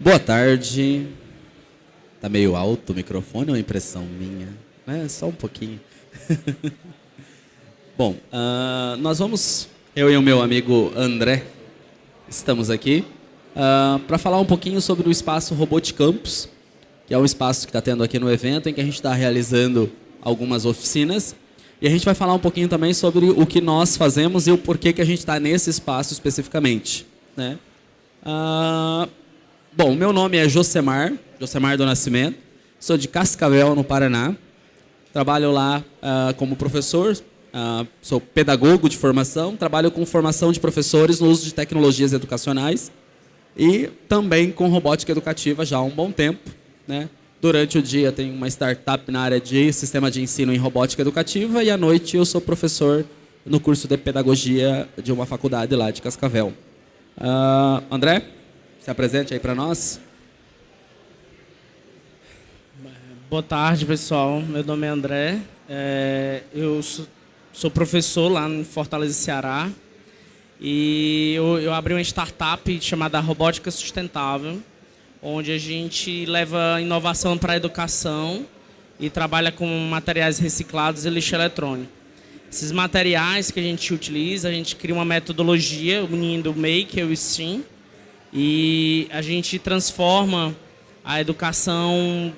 Boa tarde. Tá meio alto o microfone ou é impressão minha? É, só um pouquinho. Bom, uh, nós vamos, eu e o meu amigo André, estamos aqui uh, para falar um pouquinho sobre o espaço Robot Campus, que é um espaço que está tendo aqui no evento, em que a gente está realizando algumas oficinas. E a gente vai falar um pouquinho também sobre o que nós fazemos e o porquê que a gente está nesse espaço especificamente. Né? Uh, bom, meu nome é Josemar, Josemar do Nascimento, sou de Cascavel, no Paraná. Trabalho lá uh, como professor, uh, sou pedagogo de formação, trabalho com formação de professores no uso de tecnologias educacionais e também com robótica educativa já há um bom tempo. Né? Durante o dia tem uma startup na área de sistema de ensino em robótica educativa e à noite eu sou professor no curso de pedagogia de uma faculdade lá de Cascavel. Uh, André, se apresente aí para nós. Boa tarde, pessoal. Meu nome é André. É, eu sou, sou, professor lá em Fortaleza, Ceará. E eu, eu abri uma startup chamada Robótica Sustentável onde a gente leva inovação para a educação e trabalha com materiais reciclados e lixo eletrônico. Esses materiais que a gente utiliza, a gente cria uma metodologia unindo o Make e o STEAM e a gente transforma a educação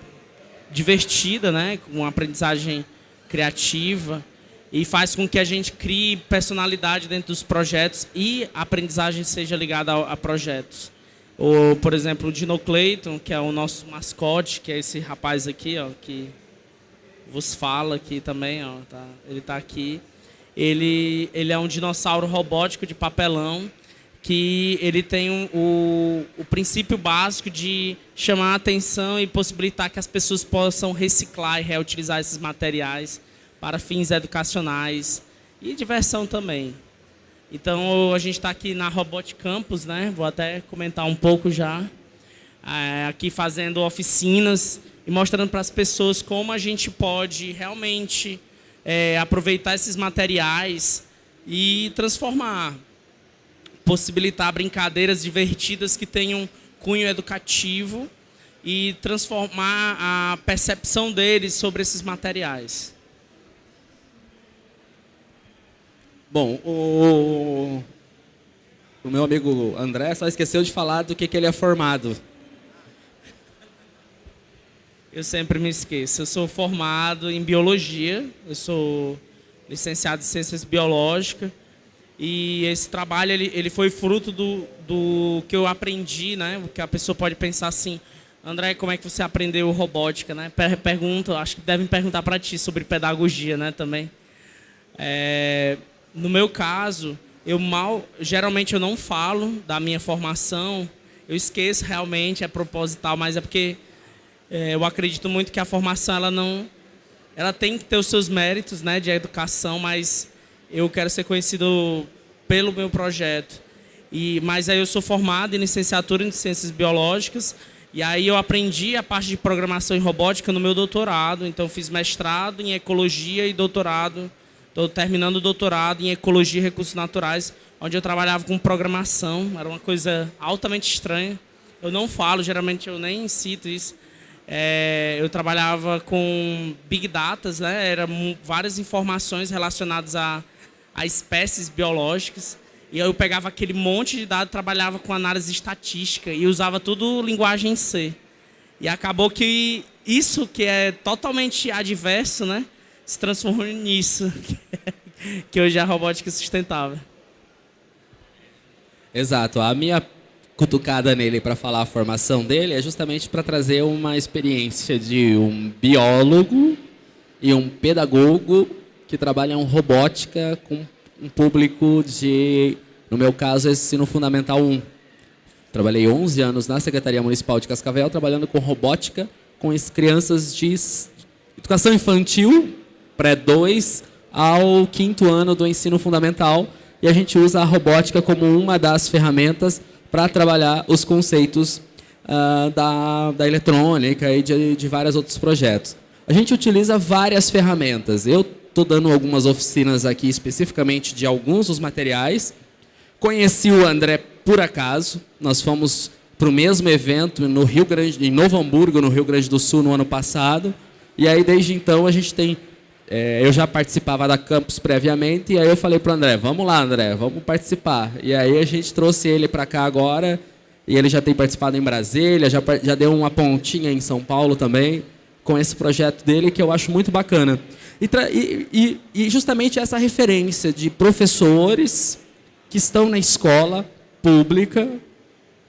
divertida, né, com uma aprendizagem criativa e faz com que a gente crie personalidade dentro dos projetos e a aprendizagem seja ligada a, projetos. Ou, por exemplo, o Dino Clayton, que é o nosso mascote, que é esse rapaz aqui, ó, que vos fala aqui também, ó, tá? ele está aqui. Ele, ele é um dinossauro robótico de papelão, que ele tem um, o, o princípio básico de chamar a atenção e possibilitar que as pessoas possam reciclar e reutilizar esses materiais para fins educacionais e diversão também. Então a gente está aqui na Robot Campus, né? Vou até comentar um pouco já. É, aqui fazendo oficinas e mostrando para as pessoas como a gente pode realmente é, aproveitar esses materiais e transformar, possibilitar brincadeiras divertidas que tenham cunho educativo e transformar a percepção deles sobre esses materiais. Bom, o, o meu amigo André só esqueceu de falar do que, que ele é formado. Eu sempre me esqueço. Eu sou formado em biologia, eu sou licenciado em ciências biológicas e esse trabalho ele, ele foi fruto do, do que eu aprendi, né? Que a pessoa pode pensar assim, André, como é que você aprendeu robótica, né? Pergunta, acho que devem perguntar para ti sobre pedagogia, né? Também. É, no meu caso, eu mal, geralmente eu não falo da minha formação, eu esqueço realmente, é proposital, mas é porque é, eu acredito muito que a formação ela não, ela tem que ter os seus méritos, né, de educação, mas eu quero ser conhecido pelo meu projeto. E, mas aí eu sou formado em licenciatura em ciências biológicas e aí eu aprendi a parte de programação e robótica no meu doutorado. Então fiz mestrado em ecologia e doutorado Estou terminando o doutorado em Ecologia e Recursos Naturais, onde eu trabalhava com programação. Era uma coisa altamente estranha. Eu não falo, geralmente eu nem cito isso. É, eu trabalhava com Big Data, né? eram várias informações relacionadas a, a espécies biológicas. E eu pegava aquele monte de dados, trabalhava com análise estatística e usava tudo linguagem C. E acabou que isso que é totalmente adverso, né? se transformou nisso, que hoje é a robótica sustentável. Exato. A minha cutucada nele para falar a formação dele é justamente para trazer uma experiência de um biólogo e um pedagogo que trabalham robótica com um público de, no meu caso, ensino fundamental 1. Trabalhei 11 anos na Secretaria Municipal de Cascavel trabalhando com robótica com as crianças de educação infantil pré-2 ao quinto ano do ensino fundamental e a gente usa a robótica como uma das ferramentas para trabalhar os conceitos uh, da, da eletrônica e de, de vários outros projetos. A gente utiliza várias ferramentas. Eu estou dando algumas oficinas aqui especificamente de alguns dos materiais. Conheci o André por acaso. Nós fomos para o mesmo evento no Rio Grande, em Novo Hamburgo, no Rio Grande do Sul, no ano passado. E aí, desde então, a gente tem é, eu já participava da campus previamente, e aí eu falei para o André, vamos lá, André, vamos participar. E aí a gente trouxe ele para cá agora, e ele já tem participado em Brasília, já, já deu uma pontinha em São Paulo também, com esse projeto dele, que eu acho muito bacana. E, e, e justamente essa referência de professores que estão na escola pública,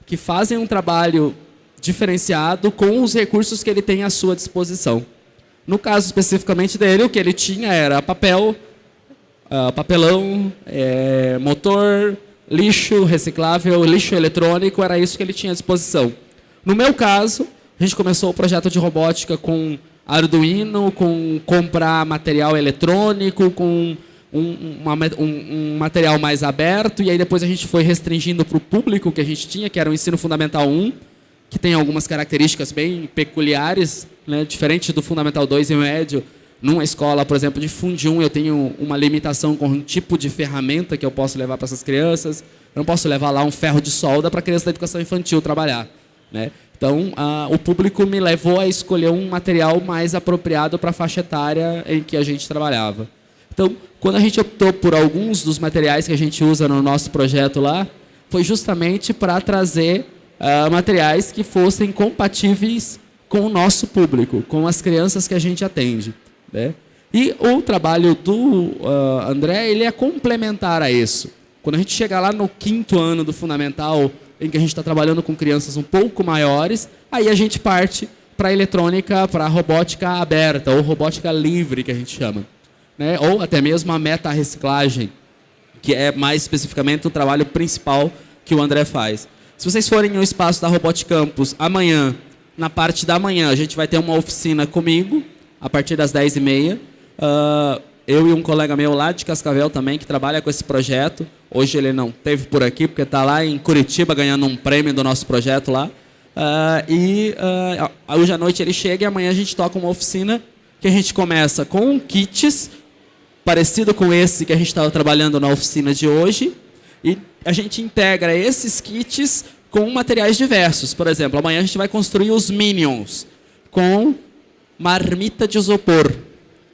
que fazem um trabalho diferenciado com os recursos que ele tem à sua disposição. No caso especificamente dele, o que ele tinha era papel, uh, papelão, é, motor, lixo reciclável, lixo eletrônico, era isso que ele tinha à disposição. No meu caso, a gente começou o projeto de robótica com Arduino, com comprar material eletrônico, com um, uma, um, um, material mais aberto, e aí depois a gente foi restringindo para o público que a gente tinha, que era o ensino fundamental 1, que tem algumas características bem peculiares, né, diferente do Fundamental 2 e médio. Numa escola, por exemplo, de Fundi 1, eu tenho uma limitação com um tipo de ferramenta que eu posso levar para essas crianças. Eu não posso levar lá um ferro de solda para a criança da educação infantil trabalhar. Né? Então, a, o público me levou a escolher um material mais apropriado para a faixa etária em que a gente trabalhava. Então, quando a gente optou por alguns dos materiais que a gente usa no nosso projeto lá, foi justamente para trazer uh, materiais que fossem compatíveis com o nosso público, com as crianças que a gente atende. Né? E o trabalho do uh, André ele é complementar a isso. Quando a gente chega lá no quinto ano do fundamental, em que a gente está trabalhando com crianças um pouco maiores, aí a gente parte para a eletrônica, para a robótica aberta, ou robótica livre, que a gente chama. Né? Ou até mesmo a meta-reciclagem, que é mais especificamente o trabalho principal que o André faz. Se vocês forem no espaço da Robot Campus amanhã, na parte da manhã, a gente vai ter uma oficina comigo, a partir das 10h30. Uh, eu e um colega meu lá de Cascavel também, que trabalha com esse projeto. Hoje ele não teve por aqui, porque está lá em Curitiba ganhando um prêmio do nosso projeto lá. Uh, e uh, hoje à noite ele chega e amanhã a gente toca uma oficina que a gente começa com kits, parecido com esse que a gente estava trabalhando na oficina de hoje, e a gente integra esses kits com materiais diversos. Por exemplo, amanhã a gente vai construir os Minions com marmita de isopor.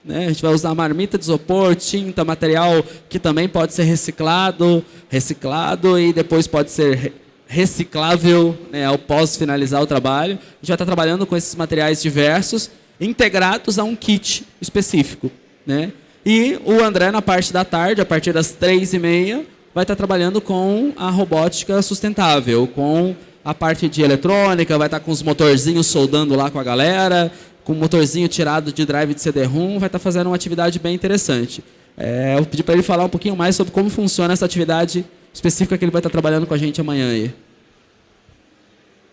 Né? A gente vai usar marmita de isopor, tinta, material que também pode ser reciclado, reciclado e depois pode ser reciclável né, ao pós finalizar o trabalho. A gente vai estar trabalhando com esses materiais diversos, integrados a um kit específico. Né? E o André, na parte da tarde, a partir das três e meia, vai estar trabalhando com a robótica sustentável, com a parte de eletrônica, vai estar com os motorzinhos soldando lá com a galera, com o motorzinho tirado de drive de CD-ROM, vai estar fazendo uma atividade bem interessante. É, eu pedi para ele falar um pouquinho mais sobre como funciona essa atividade específica que ele vai estar trabalhando com a gente amanhã aí.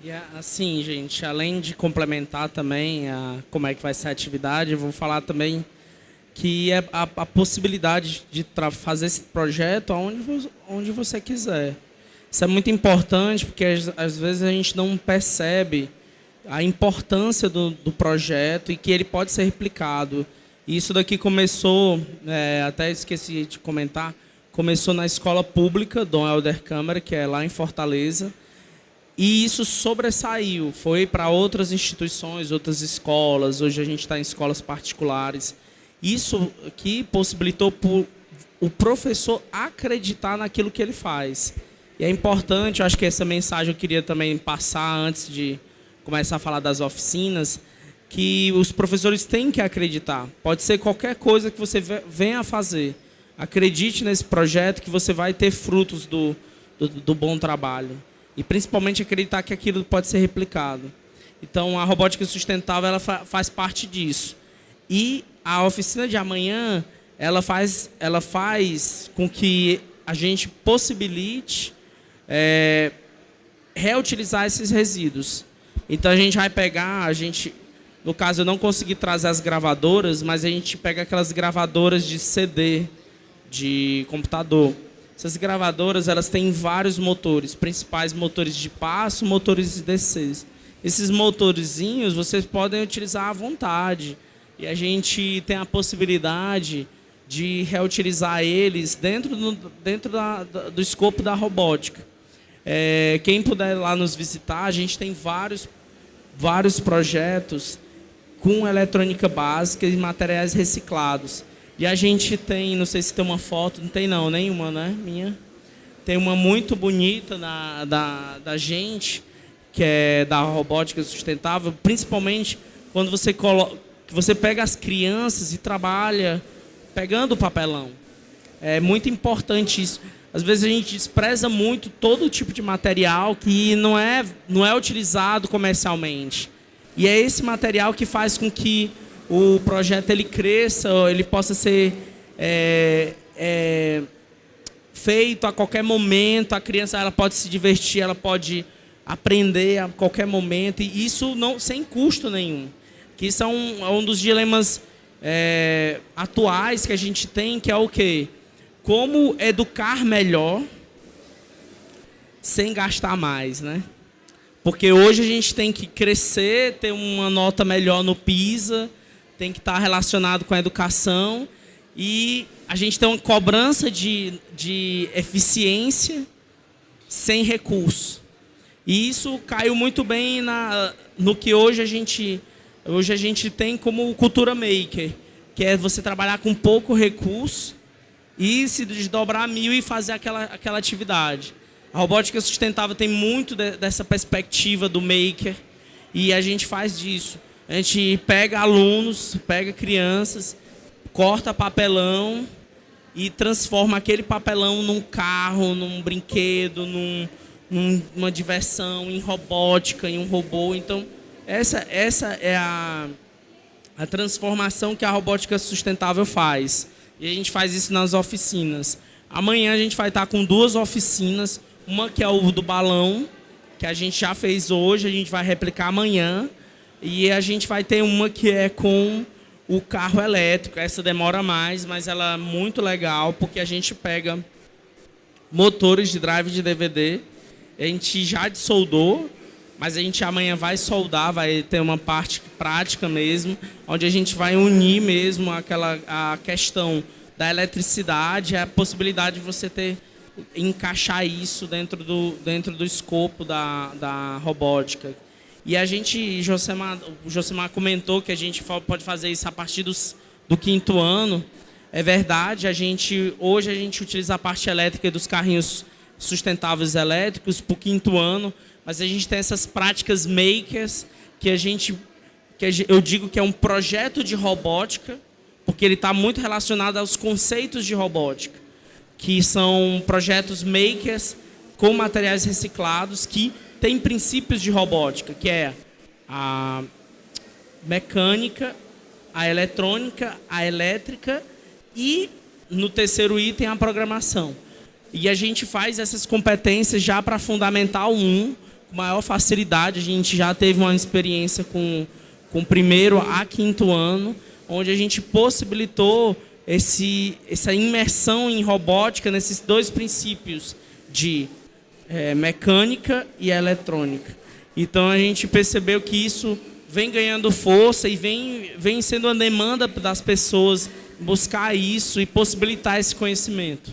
E assim, gente, além de complementar também a, como é que vai ser a atividade, eu vou falar também que é a, a possibilidade de fazer esse projeto aonde, onde você quiser. Isso é muito importante porque às vezes a gente não percebe a importância do, do, projeto e que ele pode ser replicado. Isso daqui começou, é, até esqueci de comentar, começou na escola pública Dom Helder Câmara, que é lá em Fortaleza, e isso sobressaiu, foi para outras instituições, outras escolas, hoje a gente está em escolas particulares. Isso que possibilitou o professor acreditar naquilo que ele faz. E é importante, eu acho que essa mensagem eu queria também passar antes de começar a falar das oficinas, que os professores têm que acreditar. Pode ser qualquer coisa que você venha a fazer. Acredite nesse projeto que você vai ter frutos do, do, do bom trabalho. E principalmente acreditar que aquilo pode ser replicado. Então, a robótica sustentável ela faz parte disso. E a oficina de amanhã, ela faz, ela faz com que a gente possibilite é, reutilizar esses resíduos. Então a gente vai pegar, a gente, no caso eu não consegui trazer as gravadoras, mas a gente pega aquelas gravadoras de CD, de computador. Essas gravadoras elas têm vários motores, principais motores de passo, motores de DCs. Esses motorzinhos vocês podem utilizar à vontade. E a gente tem a possibilidade de reutilizar eles dentro do, dentro da, do escopo da robótica. É, quem puder lá nos visitar, a gente tem vários, vários projetos com eletrônica básica e materiais reciclados. E a gente tem, não sei se tem uma foto, não tem não, nenhuma, né? Minha. Tem uma muito bonita na, da, da gente, que é da robótica sustentável, principalmente quando você, coloca, você pega as crianças e trabalha pegando o papelão. É muito importante isso. Às vezes a gente despreza muito todo tipo de material que não é, não é utilizado comercialmente. E é esse material que faz com que o projeto ele cresça, ele possa ser é, é, feito a qualquer momento. A criança ela pode se divertir, ela pode aprender a qualquer momento e isso não sem custo nenhum. Que isso é um, é um dos dilemas é, atuais que a gente tem, que é o quê? Como educar melhor sem gastar mais, né? Porque hoje a gente tem que crescer, ter uma nota melhor no PISA, tem que estar relacionado com a educação e a gente tem uma cobrança de, de eficiência sem recurso. E isso caiu muito bem na, no que hoje a gente hoje a gente tem como cultura maker, que é você trabalhar com pouco recurso e se desdobrar mil e fazer aquela, aquela atividade. A robótica sustentável tem muito de, dessa perspectiva do maker e a gente faz disso. A gente pega alunos, pega crianças, corta papelão e transforma aquele papelão num carro, num brinquedo, num, numa diversão, em robótica, em um robô. Então, essa, essa é a, a transformação que a robótica sustentável faz. E a gente faz isso nas oficinas. Amanhã a gente vai estar com duas oficinas. Uma que é o do balão, que a gente já fez hoje, a gente vai replicar amanhã. E a gente vai ter uma que é com o carro elétrico. Essa demora mais, mas ela é muito legal, porque a gente pega motores de drive de DVD a gente já soldou, mas a gente amanhã vai soldar, vai ter uma parte prática mesmo, onde a gente vai unir mesmo aquela a questão da eletricidade, a possibilidade de você ter encaixar isso dentro do dentro do escopo da, da robótica. E a gente, Josemar, o Josemar comentou que a gente pode fazer isso a partir dos, do quinto ano. É verdade, a gente hoje a gente utiliza a parte elétrica dos carrinhos sustentáveis elétricos para o quinto ano, mas a gente tem essas práticas makers que a gente, que eu digo que é um projeto de robótica, porque ele está muito relacionado aos conceitos de robótica, que são projetos makers com materiais reciclados que têm princípios de robótica, que é a mecânica, a eletrônica, a elétrica e no terceiro item a programação. E a gente faz essas competências já para Fundamental 1, com maior facilidade. A gente já teve uma experiência com, com primeiro a quinto ano, onde a gente possibilitou esse, essa imersão em robótica nesses dois princípios de é, mecânica e eletrônica. Então a gente percebeu que isso vem ganhando força e vem, vem sendo uma demanda das pessoas buscar isso e possibilitar esse conhecimento.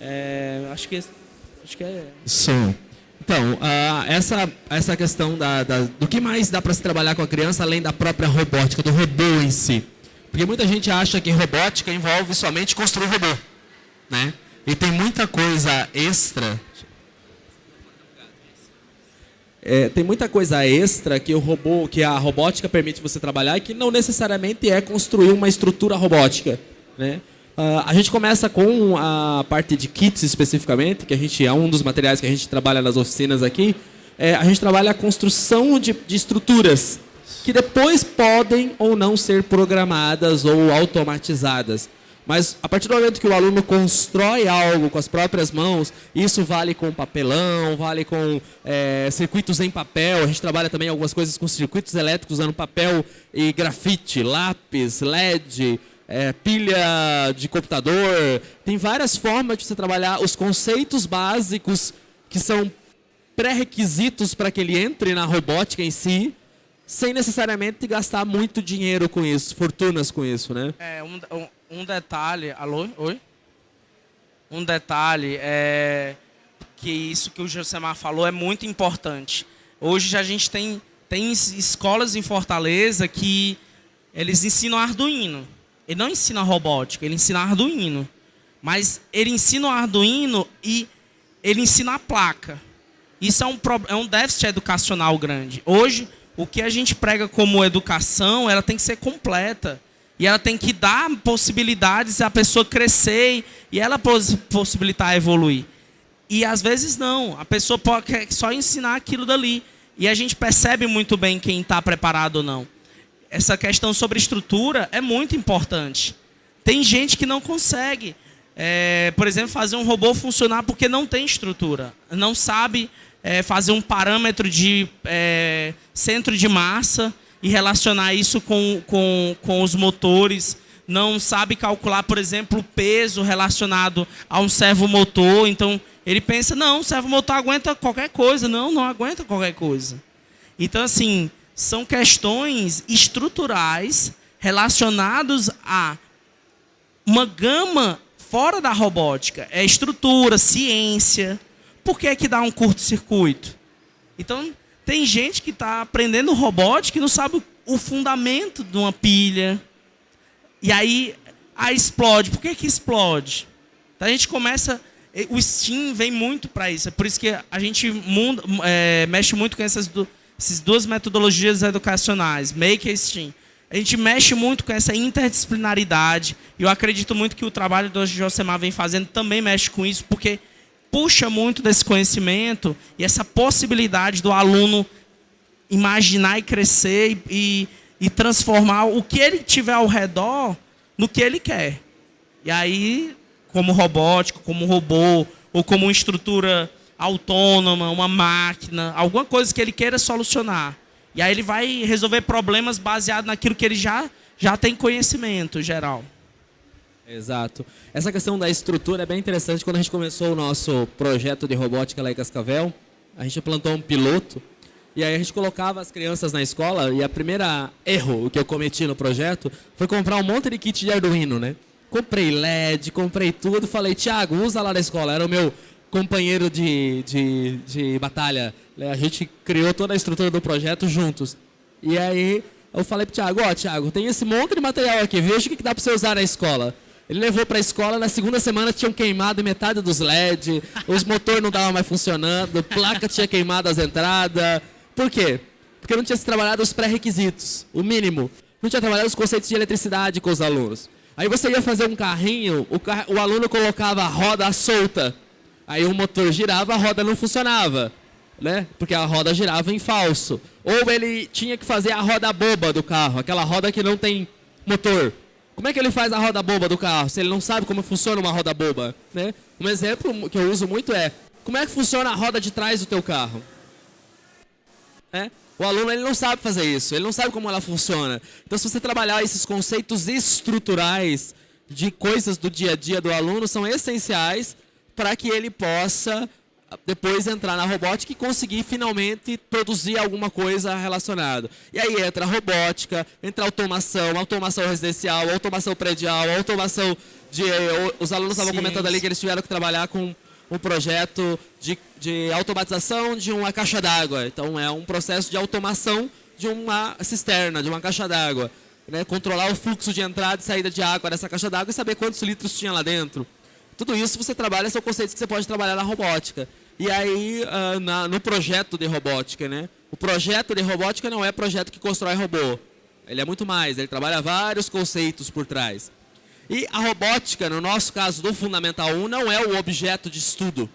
É, acho que acho que é. Som. Então, uh, essa, essa questão da, da, do que mais dá para se trabalhar com a criança, além da própria robótica, do robô em si. Porque muita gente acha que robótica envolve somente construir robô. Né? E tem muita coisa extra. É, tem muita coisa extra que o robô, que a robótica permite você trabalhar e que não necessariamente é construir uma estrutura robótica. Né? Uh, a gente começa com a parte de kits especificamente, que a gente é um dos materiais que a gente trabalha nas oficinas aqui. É, a gente trabalha a construção de, de estruturas que depois podem ou não ser programadas ou automatizadas. Mas a partir do momento que o aluno constrói algo com as próprias mãos, isso vale com papelão, vale com é, circuitos em papel. A gente trabalha também algumas coisas com circuitos elétricos usando papel e grafite, lápis, LED, é, pilha de computador. Tem várias formas de você trabalhar os conceitos básicos que são pré-requisitos para que ele entre na robótica em si, sem necessariamente gastar muito dinheiro com isso, fortunas com isso, né? É, um, um detalhe... Alô? Oi? Um detalhe é... que isso que o Josemar falou é muito importante. Hoje a gente tem, tem escolas em Fortaleza que eles ensinam Arduino. Ele não ensina robótica, ele ensina Arduino. Mas ele ensina o Arduino e ele ensina a placa. Isso é um, é um déficit educacional grande. Hoje, o que a gente prega como educação, ela tem que ser completa. E ela tem que dar possibilidades a pessoa crescer e ela possibilitar evoluir. E às vezes não. A pessoa pode só ensinar aquilo dali. E a gente percebe muito bem quem está preparado ou não. Essa questão sobre estrutura é muito importante. Tem gente que não consegue, é, por exemplo, fazer um robô funcionar porque não tem estrutura. Não sabe é, fazer um parâmetro de é, centro de massa e relacionar isso com, com, com os motores não sabe calcular, por exemplo, o peso relacionado a um servomotor. Então, ele pensa, não, o servomotor aguenta qualquer coisa. Não, não aguenta qualquer coisa. Então, assim, são questões estruturais relacionadas a uma gama fora da robótica. É estrutura, ciência. Por que é que dá um curto-circuito? Então, tem gente que está aprendendo robótica e não sabe o fundamento de uma pilha, e aí, aí explode. Por que, que explode? Então, a gente começa. O Steam vem muito para isso. É por isso que a gente muda, é, mexe muito com essas, essas duas metodologias educacionais, Make e Steam. A gente mexe muito com essa interdisciplinaridade. E eu acredito muito que o trabalho do Josemar vem fazendo também mexe com isso, porque puxa muito desse conhecimento e essa possibilidade do aluno imaginar e crescer e, e transformar o que ele tiver ao redor no que ele quer. E aí, como robótico, como robô, ou como uma estrutura autônoma, uma máquina, alguma coisa que ele queira solucionar. E aí ele vai resolver problemas baseado naquilo que ele já, já tem conhecimento geral. Exato. Essa questão da estrutura é bem interessante. Quando a gente começou o nosso projeto de robótica lá em Cascavel, a gente plantou um piloto e aí a gente colocava as crianças na escola e a primeira erro que eu cometi no projeto foi comprar um monte de kit de Arduino, né? Comprei LED, comprei tudo, falei, Thiago, usa lá na escola. Era o meu companheiro de, de, de batalha. Né? A gente criou toda a estrutura do projeto juntos. E aí eu falei pro Thiago, ó, oh, Thiago, tem esse monte de material aqui, veja o que dá para você usar na escola. Ele levou para a escola, na segunda semana tinham queimado metade dos LED, os motores não estavam mais funcionando, placa tinha queimado as entradas, por quê? Porque não tinha se trabalhado os pré-requisitos, o mínimo. Não tinha trabalhado os conceitos de eletricidade com os alunos. Aí você ia fazer um carrinho, o, car o aluno colocava a roda solta. Aí o motor girava, a roda não funcionava. Né? Porque a roda girava em falso. Ou ele tinha que fazer a roda boba do carro, aquela roda que não tem motor. Como é que ele faz a roda boba do carro, se ele não sabe como funciona uma roda boba? Né? Um exemplo que eu uso muito é, como é que funciona a roda de trás do teu carro? É? O aluno ele não sabe fazer isso, ele não sabe como ela funciona. Então, se você trabalhar esses conceitos estruturais de coisas do dia a dia do aluno, são essenciais para que ele possa depois entrar na robótica e conseguir finalmente produzir alguma coisa relacionada. E aí entra a robótica, entra automação, automação residencial, automação predial, automação de... Os alunos estavam comentando ali que eles tiveram que trabalhar com um projeto de, de automatização de uma caixa d'água. Então, é um processo de automação de uma cisterna, de uma caixa d'água. Né? Controlar o fluxo de entrada e saída de água dessa caixa d'água e saber quantos litros tinha lá dentro. Tudo isso você trabalha, são conceitos que você pode trabalhar na robótica. E aí, uh, na, no projeto de robótica, né? O projeto de robótica não é projeto que constrói robô. Ele é muito mais, ele trabalha vários conceitos por trás. E a robótica, no nosso caso do Fundamental 1, não é o objeto de estudo.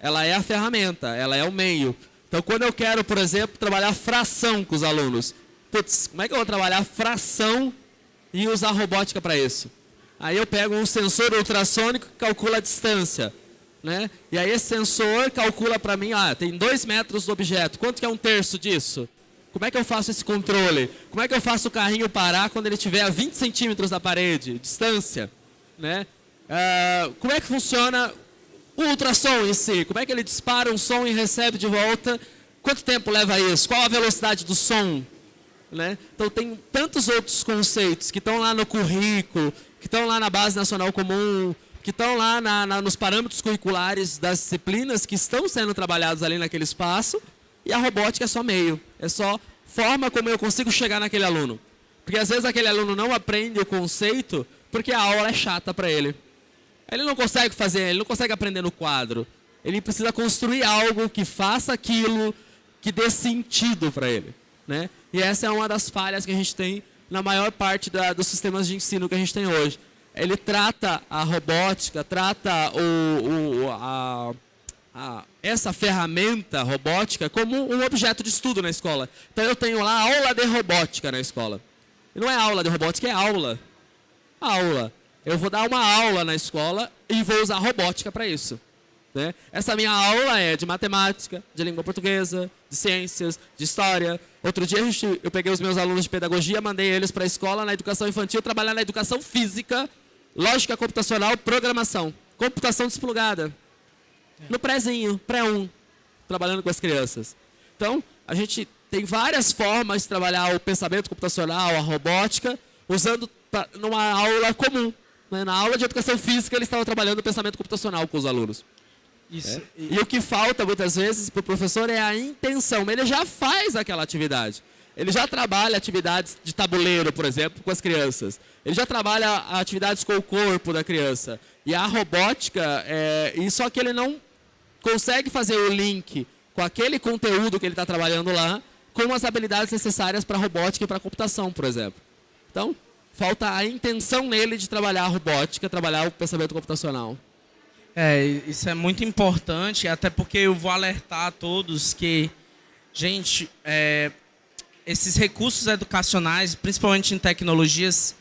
Ela é a ferramenta, ela é o meio. Então, quando eu quero, por exemplo, trabalhar fração com os alunos, putz, como é que eu vou trabalhar fração e usar robótica para isso? Aí eu pego um sensor ultrassônico que calcula a distância. Né? E aí esse sensor calcula para mim, ah, tem dois metros do objeto. Quanto que é um terço disso? Como é que eu faço esse controle? Como é que eu faço o carrinho parar quando ele estiver a 20 centímetros da parede, distância? Né? Uh, como é que funciona o ultrassom em si? Como é que ele dispara um som e recebe de volta? Quanto tempo leva isso? Qual a velocidade do som? Né? Então tem tantos outros conceitos que estão lá no currículo, que estão lá na base nacional comum, que estão lá na, na, nos parâmetros curriculares das disciplinas que estão sendo trabalhados ali naquele espaço, e a robótica é só meio, é só forma como eu consigo chegar naquele aluno. Porque às vezes aquele aluno não aprende o conceito porque a aula é chata para ele. Ele não consegue fazer, ele não consegue aprender no quadro. Ele precisa construir algo que faça aquilo, que dê sentido para ele. Né? E essa é uma das falhas que a gente tem na maior parte da, dos sistemas de ensino que a gente tem hoje ele trata a robótica, trata o, o a, a, essa ferramenta robótica como um objeto de estudo na escola. Então eu tenho lá aula de robótica na escola. E não é aula de robótica, é aula. Aula. Eu vou dar uma aula na escola e vou usar robótica para isso. Né? Essa minha aula é de matemática, de língua portuguesa, de ciências, de história. Outro dia gente, eu peguei os meus alunos de pedagogia, mandei eles para a escola na educação infantil trabalhar na educação física Lógica computacional, programação. Computação desplugada. No prézinho, pré-1, trabalhando com as crianças. Então, a gente tem várias formas de trabalhar o pensamento computacional, a robótica, usando numa aula comum. Né? Na aula de educação física, eles estavam trabalhando o pensamento computacional com os alunos. Isso. É? E... o que falta, muitas vezes, para o professor é a intenção. Ele já faz aquela atividade. Ele já trabalha atividades de tabuleiro, por exemplo, com as crianças. Ele já trabalha atividades com o corpo da criança. E a robótica, é, e só que ele não consegue fazer o link com aquele conteúdo que ele está trabalhando lá, com as habilidades necessárias para a robótica e para a computação, por exemplo. Então, falta a intenção nele de trabalhar a robótica, trabalhar o pensamento computacional. É, isso é muito importante, até porque eu vou alertar a todos que, gente, é, esses recursos educacionais, principalmente em tecnologias,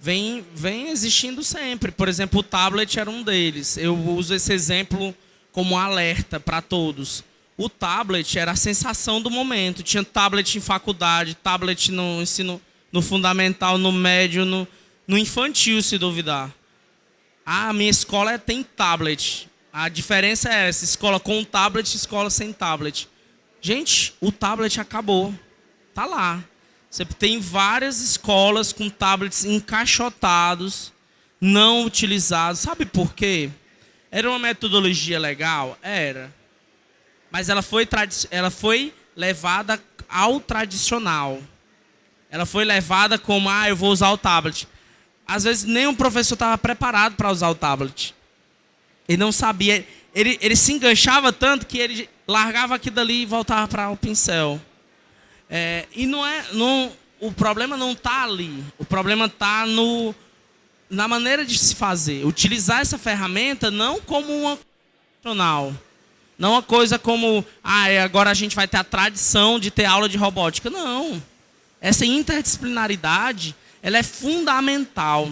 vem, vem existindo sempre. Por exemplo, o tablet era um deles. Eu uso esse exemplo como alerta para todos. O tablet era a sensação do momento. Tinha tablet em faculdade, tablet no ensino no fundamental, no médio, no, no infantil, se duvidar. Ah, minha escola tem tablet. A diferença é essa: escola com tablet, escola sem tablet. Gente, o tablet acabou. Tá lá. Você tem várias escolas com tablets encaixotados, não utilizados. Sabe por quê? Era uma metodologia legal? Era. Mas ela foi, ela foi levada ao tradicional. Ela foi levada como, ah, eu vou usar o tablet. Às vezes nem o professor estava preparado para usar o tablet. Ele não sabia. Ele, ele se enganchava tanto que ele largava aquilo dali e voltava para o pincel. É, e não é, não, o problema não está ali. O problema está no na maneira de se fazer. Utilizar essa ferramenta não como uma profissional, não uma coisa como, ah, é, agora a gente vai ter a tradição de ter aula de robótica. Não. Essa interdisciplinaridade, ela é fundamental.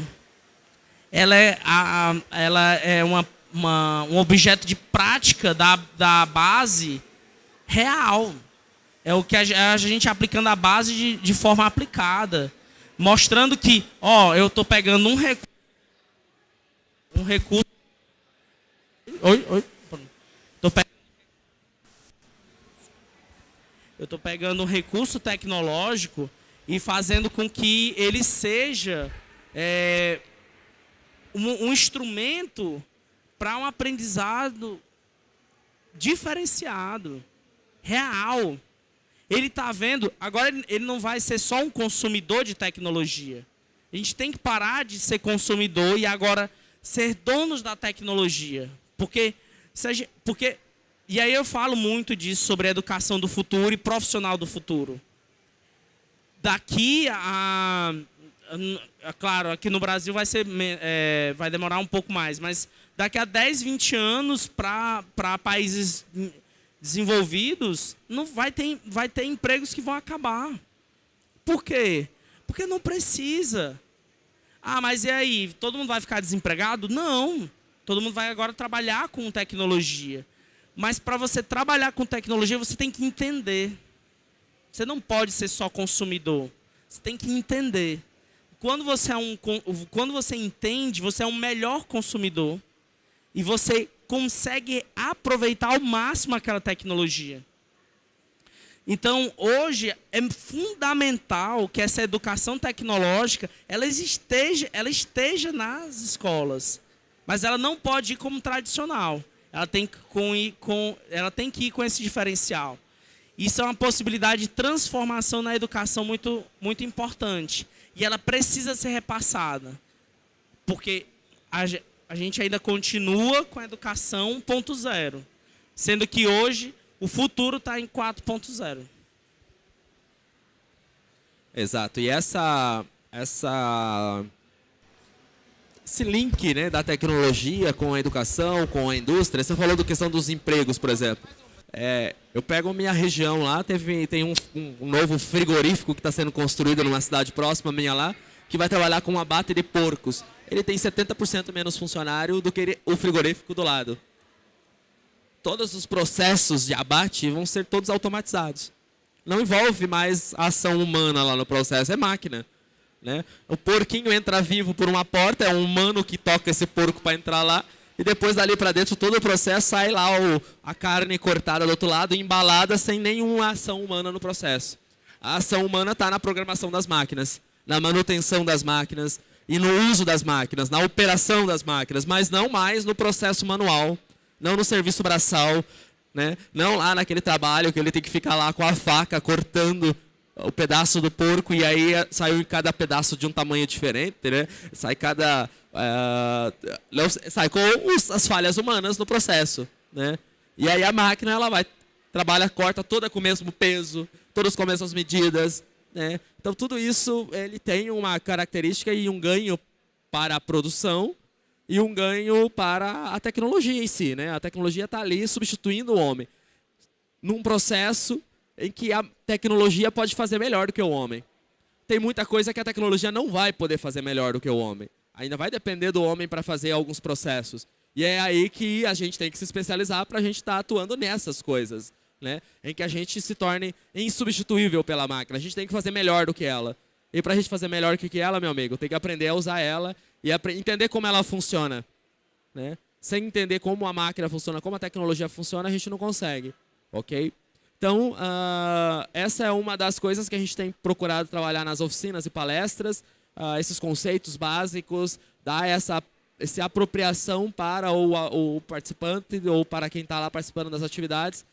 Ela é, a, ela é uma, uma, um objeto de prática da, da base real. É o que a, gente aplicando a base de, de forma aplicada. Mostrando que, ó, eu estou pegando um recurso. Um recurso. Oi, oi. Tô pe... Eu estou pegando um recurso tecnológico e fazendo com que ele seja é, um, um instrumento para um aprendizado diferenciado, real. Ele está vendo, agora ele não vai ser só um consumidor de tecnologia. A gente tem que parar de ser consumidor e agora ser donos da tecnologia. Porque, seja, porque e aí eu falo muito disso sobre a educação do futuro e profissional do futuro. Daqui a, claro, aqui no Brasil vai ser é, vai demorar um pouco mais, mas daqui a 10, 20 anos para países desenvolvidos, não vai ter, vai ter empregos que vão acabar. Por quê? Porque não precisa. Ah, mas e aí? Todo mundo vai ficar desempregado? Não. Todo mundo vai agora trabalhar com tecnologia. Mas para você trabalhar com tecnologia, você tem que entender. Você não pode ser só consumidor. Você tem que entender. Quando você, é um, quando você entende, você é um melhor consumidor. E você consegue aproveitar ao máximo aquela tecnologia. Então, hoje é fundamental que essa educação tecnológica ela esteja, ela esteja nas escolas, Mas ela não pode ir como tradicional. Ela tem que, com, com, ela tem que ir com esse diferencial. Isso é uma possibilidade de transformação na educação muito, muito importante. E ela precisa ser repassada. Porque a, a gente ainda continua com a educação 1.0. Sendo que hoje o futuro está em 4.0. Exato. E essa, essa, esse link né, da tecnologia com a educação, com a indústria, você falou da questão dos empregos, por exemplo. É, eu pego minha região lá, teve, tem um, um novo frigorífico que está sendo construído numa cidade próxima minha lá, que vai trabalhar com abate de porcos. Ele tem 70% menos funcionário do que o frigorífico do lado. Todos os processos de abate vão ser todos automatizados não envolve mais ação humana lá no processo, é máquina. Né? O porquinho entra vivo por uma porta, é um humano que toca esse porco para entrar lá, e depois dali para dentro todo o processo sai lá o, a carne cortada do outro lado, embalada sem nenhuma ação humana no processo. A ação humana está na programação das máquinas, na manutenção das máquinas e no uso das máquinas, na operação das máquinas, mas não mais no processo manual, não no serviço braçal, né? Não lá naquele trabalho que ele tem que ficar lá com a faca cortando o pedaço do porco e aí eh, saiu cada pedaço de um tamanho diferente, né? Sai cada uh, sai com os, as falhas humanas no processo, né? E aí a máquina ela vai trabalha corta toda com o mesmo peso, todas com as mesmas medidas, né? Então tudo isso ele tem uma característica e um ganho para a produção e um ganho para a tecnologia em si. Né? A tecnologia está ali substituindo o homem num processo em que a tecnologia pode fazer melhor do que o homem. Tem muita coisa que a tecnologia não vai poder fazer melhor do que o homem. Ainda vai depender do homem para fazer alguns processos. E é aí que a gente tem que se especializar para a gente estar tá atuando nessas coisas. Né? Em que a gente se torne insubstituível pela máquina. A gente tem que fazer melhor do que ela. E para a gente fazer melhor do que ela, meu amigo, tem que aprender a usar ela e entender como ela funciona. Né? Sem entender como a máquina funciona, como a tecnologia funciona, a gente não consegue. Ok? Então, uh, essa é uma das coisas que a gente tem procurado trabalhar nas oficinas e palestras, uh, esses conceitos básicos, dar essa, essa apropriação para o, o participante ou para quem está lá participando das atividades,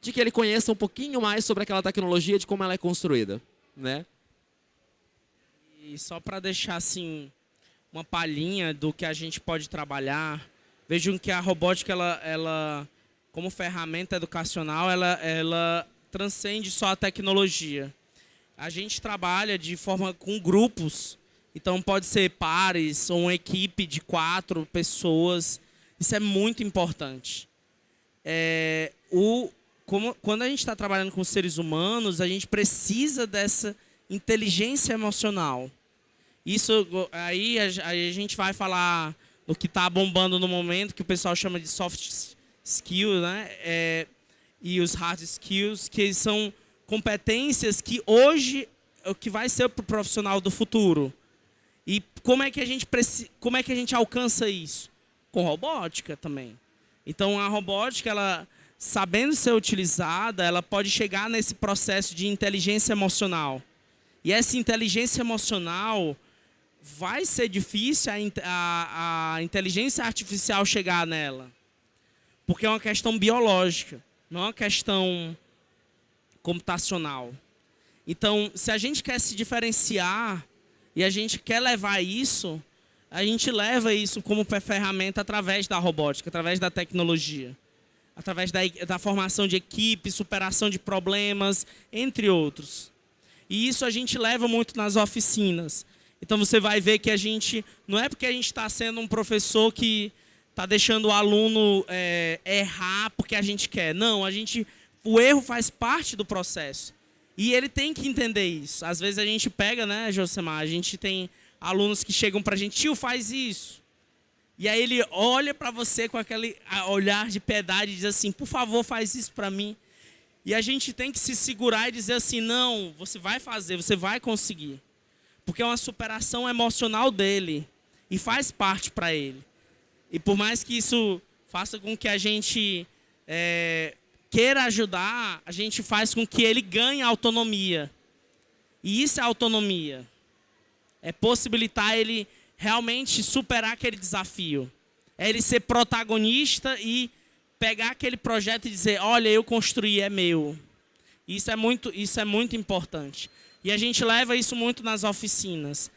de que ele conheça um pouquinho mais sobre aquela tecnologia, de como ela é construída. Né? E só para deixar assim uma palhinha do que a gente pode trabalhar. Vejam que a robótica, ela, ela como ferramenta educacional, ela, ela transcende só a tecnologia. A gente trabalha de forma com grupos, então pode ser pares ou uma equipe de quatro pessoas. Isso é muito importante. É, o, como, quando a gente está trabalhando com seres humanos, a gente precisa dessa inteligência emocional. Isso aí, aí a gente vai falar do que está bombando no momento, que o pessoal chama de soft skills, né? É, e os hard skills, que são competências que hoje é o que vai ser para o profissional do futuro. E como é que a gente como é que a gente alcança isso? Com robótica também. Então a robótica, ela sabendo ser utilizada, ela pode chegar nesse processo de inteligência emocional. E essa inteligência emocional, vai ser difícil a, a, a inteligência artificial chegar nela. Porque é uma questão biológica, não é uma questão computacional. Então, se a gente quer se diferenciar e a gente quer levar isso, a gente leva isso como ferramenta através da robótica, através da tecnologia, através da, da formação de equipe, superação de problemas, entre outros. E isso a gente leva muito nas oficinas. Então você vai ver que a gente, não é porque a gente está sendo um professor que está deixando o aluno é, errar porque a gente quer. Não, a gente, o erro faz parte do processo. E ele tem que entender isso. Às vezes a gente pega, né, Josemar, a gente tem alunos que chegam para a gente, tio, faz isso. E aí ele olha para você com aquele olhar de piedade e diz assim, por favor, faz isso para mim. E a gente tem que se segurar e dizer assim, não, você vai fazer, você vai conseguir. Porque é uma superação emocional dele e faz parte para ele. E por mais que isso faça com que a gente é, queira ajudar, a gente faz com que ele ganhe autonomia. E isso é autonomia. É possibilitar ele realmente superar aquele desafio. É ele ser protagonista e pegar aquele projeto e dizer, olha, eu construí, é meu. Isso é muito, isso é muito importante. E a gente leva isso muito nas oficinas.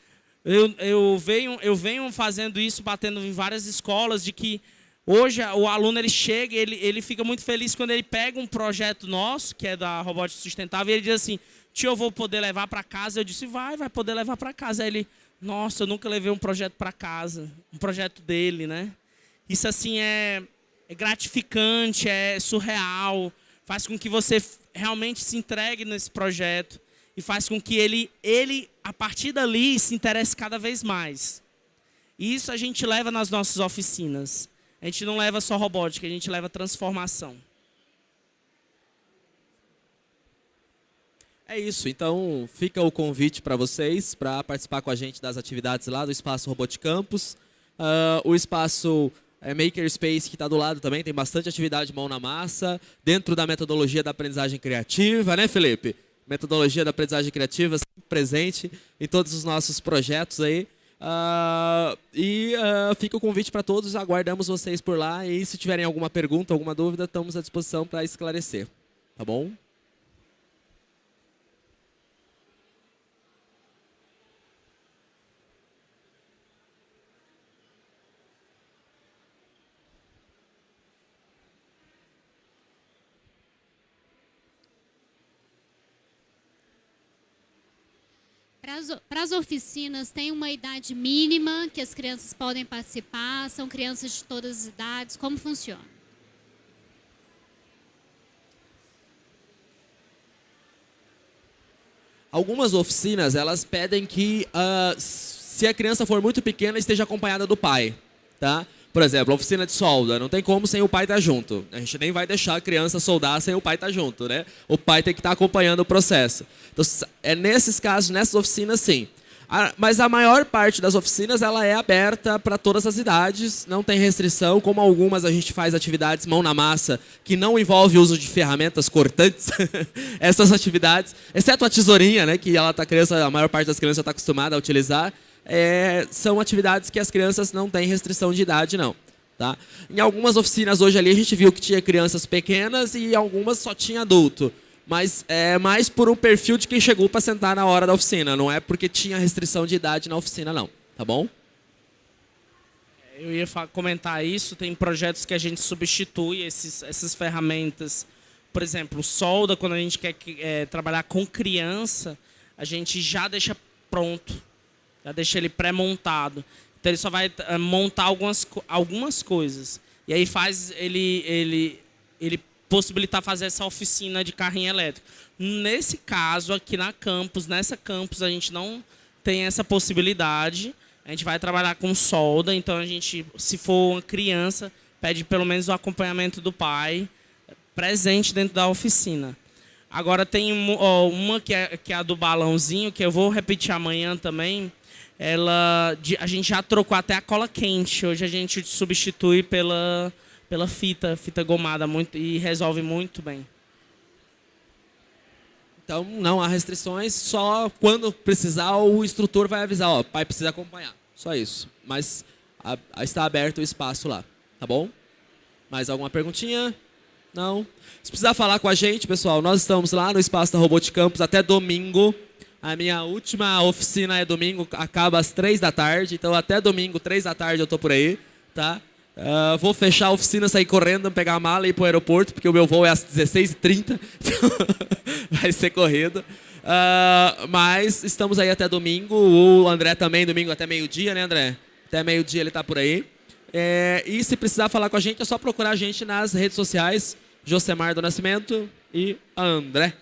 Eu, eu, venho, eu venho fazendo isso, batendo em várias escolas, de que hoje o aluno ele chega, ele, ele fica muito feliz quando ele pega um projeto nosso, que é da Robótica Sustentável, e ele diz assim, tio, eu vou poder levar para casa. Eu disse, vai, vai poder levar para casa. Aí ele, nossa, eu nunca levei um projeto para casa, um projeto dele, né? Isso assim é, é gratificante, é surreal, faz com que você realmente se entregue nesse projeto e faz com que ele, ele, a partir dali, se interesse cada vez mais. E isso a gente leva nas nossas oficinas. A gente não leva só robótica, a gente leva transformação. É isso, então fica o convite para vocês para participar com a gente das atividades lá do Espaço Robot Campus. Uh, o espaço é, Makerspace, que está do lado também, tem bastante atividade mão na massa, dentro da metodologia da aprendizagem criativa, né, Felipe? Metodologia da aprendizagem criativa presente em todos os nossos projetos aí. Uh, e uh, fica o convite para todos, aguardamos vocês por lá e se tiverem alguma pergunta, alguma dúvida, estamos à disposição para esclarecer. Tá bom? Para as oficinas, tem uma idade mínima que as crianças podem participar? São crianças de todas as idades? Como funciona? Algumas oficinas, elas pedem que, uh, se a criança for muito pequena, esteja acompanhada do pai. Tá? Por exemplo, oficina de solda, não tem como sem o pai estar tá junto. A gente nem vai deixar a criança soldar sem o pai estar tá junto, né? O pai tem que estar tá acompanhando o processo. Então, é nesses casos, nessas oficinas, sim. mas a maior parte das oficinas ela é aberta para todas as idades, não tem restrição, como algumas a gente faz atividades mão na massa, que não envolve uso de ferramentas cortantes. Essas atividades, exceto a tesourinha, né, que ela tá criança, a maior parte das crianças está acostumada a utilizar, é, são atividades que as crianças não têm restrição de idade, não. Tá? Em algumas oficinas hoje ali a gente viu que tinha crianças pequenas e algumas só tinha adulto. Mas é mais por um perfil de quem chegou para sentar na hora da oficina, não é porque tinha restrição de idade na oficina, não. Tá bom? Eu ia comentar isso, tem projetos que a gente substitui esses, essas ferramentas. Por exemplo, solda, quando a gente quer é, trabalhar com criança, a gente já deixa pronto já deixa ele pré-montado. Então ele só vai eh, montar algumas, algumas coisas. E aí faz ele, ele, ele possibilitar fazer essa oficina de carrinho elétrico. Nesse caso, aqui na campus, nessa campus, a gente não tem essa possibilidade. A gente vai trabalhar com solda, então a gente, se for uma criança, pede pelo menos o acompanhamento do pai presente dentro da oficina. Agora tem uma que é, que é a do balãozinho, que eu vou repetir amanhã também, ela a gente já trocou até a cola quente. Hoje a gente substitui pela pela fita, fita gomada muito e resolve muito bem. Então não há restrições, só quando precisar o instrutor vai avisar, ó, pai precisa acompanhar. Só isso. Mas a, a, está aberto o espaço lá, tá bom? Mais alguma perguntinha? Não? Se precisar falar com a gente, pessoal, nós estamos lá no espaço da Robot Campus até domingo. A minha última oficina é domingo, acaba às três da tarde. Então até domingo, três da tarde, eu tô por aí, tá? Uh, vou fechar a oficina, sair correndo, pegar a mala e ir para o aeroporto, porque o meu voo é às 16h30. Então vai ser corrido. Uh, mas estamos aí até domingo. O André também, domingo até meio-dia, né, André? Até meio-dia ele está por aí. É, e se precisar falar com a gente, é só procurar a gente nas redes sociais. Josemar do Nascimento e André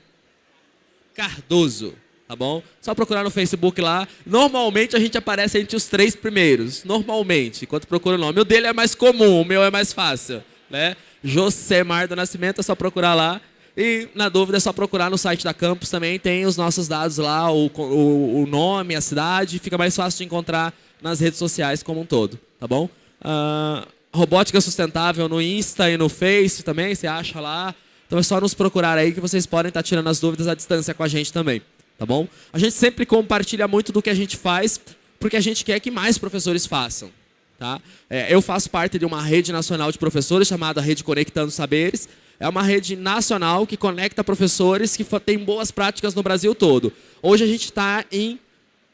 Cardoso tá bom? Só procurar no Facebook lá. Normalmente a gente aparece entre os três primeiros, normalmente, enquanto procura o nome. O dele é mais comum, o meu é mais fácil, né? Josemar do Nascimento, é só procurar lá. E, na dúvida, é só procurar no site da Campus também, tem os nossos dados lá, o, o, o nome, a cidade, fica mais fácil de encontrar nas redes sociais como um todo, tá bom? Uh, robótica Sustentável no Insta e no Face também, você acha lá. Então é só nos procurar aí que vocês podem estar tirando as dúvidas à distância com a gente também tá bom? A gente sempre compartilha muito do que a gente faz, porque a gente quer que mais professores façam, Tá? É, eu faço parte de uma rede nacional de professores chamada Rede Conectando Saberes. É uma rede nacional que conecta professores que têm boas práticas no Brasil todo. Hoje a gente está em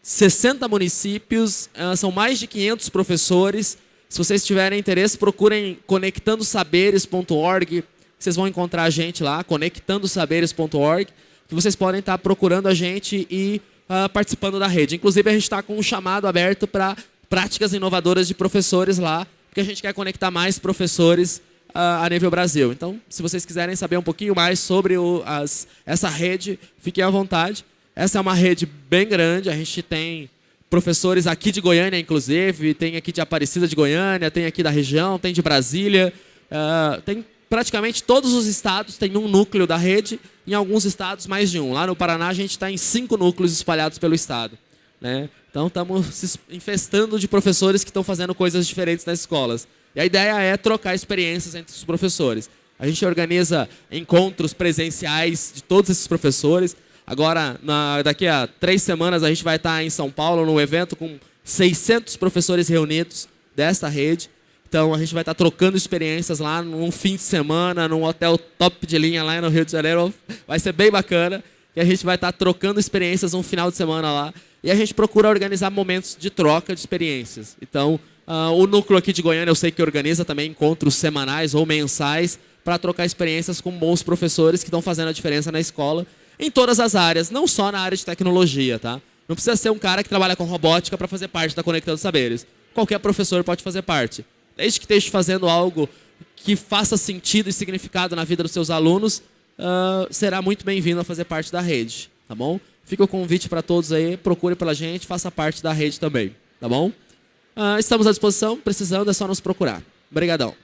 60 municípios, uh, são mais de 500 professores. Se vocês tiverem interesse, procurem conectandosaberes.org. Vocês vão encontrar a gente lá, conectandosaberes.org, que vocês podem estar procurando a gente e uh, participando da rede. Inclusive, a gente está com um chamado aberto para práticas inovadoras de professores lá, porque a gente quer conectar mais professores uh, a nível Brasil. Então, se vocês quiserem saber um pouquinho mais sobre o, as, essa rede, fiquem à vontade. Essa é uma rede bem grande, a gente tem professores aqui de Goiânia, inclusive, tem aqui de Aparecida de Goiânia, tem aqui da região, tem de Brasília, uh, tem praticamente todos os estados têm um núcleo da rede, em alguns estados mais de um. Lá no Paraná a gente está em cinco núcleos espalhados pelo estado. Né? Então estamos se infestando de professores que estão fazendo coisas diferentes nas escolas. E a ideia é trocar experiências entre os professores. A gente organiza encontros presenciais de todos esses professores. Agora, na, daqui a três semanas, a gente vai estar em São Paulo, num evento com 600 professores reunidos desta rede. Então, a gente vai estar trocando experiências lá num fim de semana, num hotel top de linha lá no Rio de Janeiro. Vai ser bem bacana. E a gente vai estar trocando experiências um final de semana lá. E a gente procura organizar momentos de troca de experiências. Então, uh, o núcleo aqui de Goiânia, eu sei que organiza também encontros semanais ou mensais para trocar experiências com bons professores que estão fazendo a diferença na escola em todas as áreas, não só na área de tecnologia, tá? Não precisa ser um cara que trabalha com robótica para fazer parte da Conectando Saberes. Qualquer professor pode fazer parte. Desde que esteja fazendo algo que faça sentido e significado na vida dos seus alunos, uh, será muito bem-vindo a fazer parte da rede, tá bom? Fica o convite para todos aí, procure pela gente, faça parte da rede também, tá bom? Uh, estamos à disposição, precisando é só nos procurar. Obrigadão.